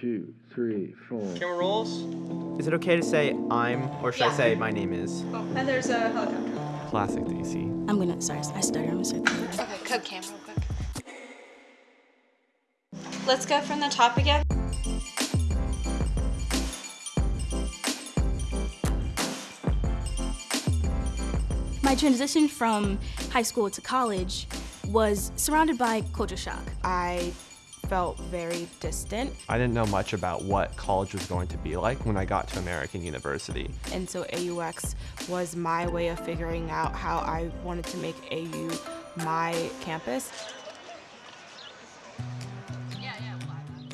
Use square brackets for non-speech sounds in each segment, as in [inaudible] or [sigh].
two, three, four. Camera rolls. Is it okay to say I'm, or should I say my name is? Oh. And there's a helicopter. Classic DC. I'm gonna, sorry, I started, I'm gonna start. Okay, cut cam real quick. Let's go from the top again. My transition from high school to college was surrounded by culture shock. I felt very distant, I didn't know much about what college was going to be like when I got to American University. and so AUX was my way of figuring out how I wanted to make AU my campus.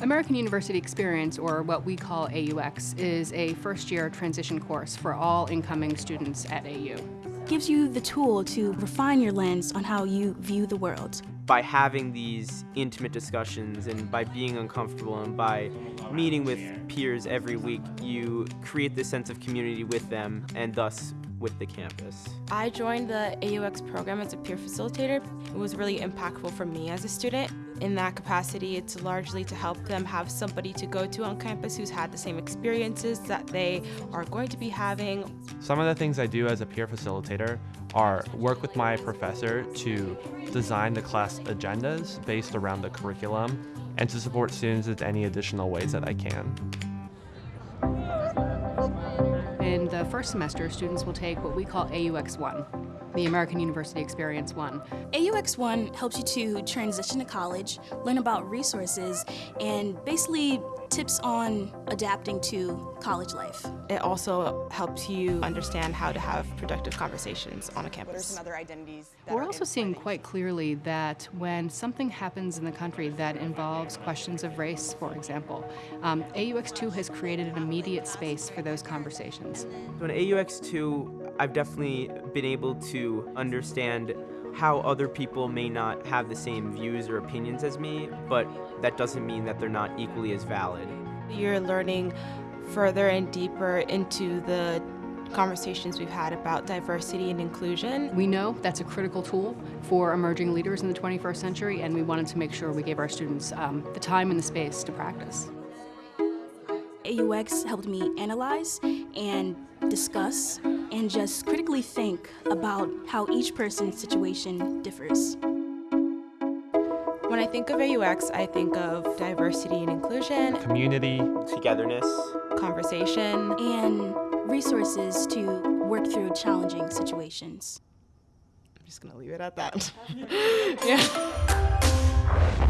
American University Experience, or what we call AUX, is a first year transition course for all incoming students at AU. Gives you the tool to refine your lens on how you view the world. By having these intimate discussions and by being uncomfortable and by meeting with peers every week, you create this sense of community with them and thus with the campus. I joined the AUX program as a peer facilitator. It was really impactful for me as a student. In that capacity, it's largely to help them have somebody to go to on campus who's had the same experiences that they are going to be having. Some of the things I do as a peer facilitator are work with my professor to design the class agendas based around the curriculum and to support students in any additional ways that I can. In the first semester, students will take what we call AUX 1, the American University Experience 1. AUX 1 helps you to transition to college, learn about resources, and basically tips on adapting to college life. It also helps you understand how to have productive conversations on a What are campus. some other identities? that We're also seeing quite clearly that when something happens in the country that involves questions of race, for example, um, AUX2 has created an immediate space for those conversations. So in AUX2, I've definitely been able to understand how other people may not have the same views or opinions as me, but that doesn't mean that they're not equally as valid. You're learning further and deeper into the conversations we've had about diversity and inclusion. We know that's a critical tool for emerging leaders in the 21st century, and we wanted to make sure we gave our students um, the time and the space to practice. AUX helped me analyze and discuss and just critically think about how each person's situation differs. When I think of AUX, I think of diversity and inclusion, Community, Togetherness, conversation, and resources to work through challenging situations. I'm just gonna leave it at that. [laughs] yeah.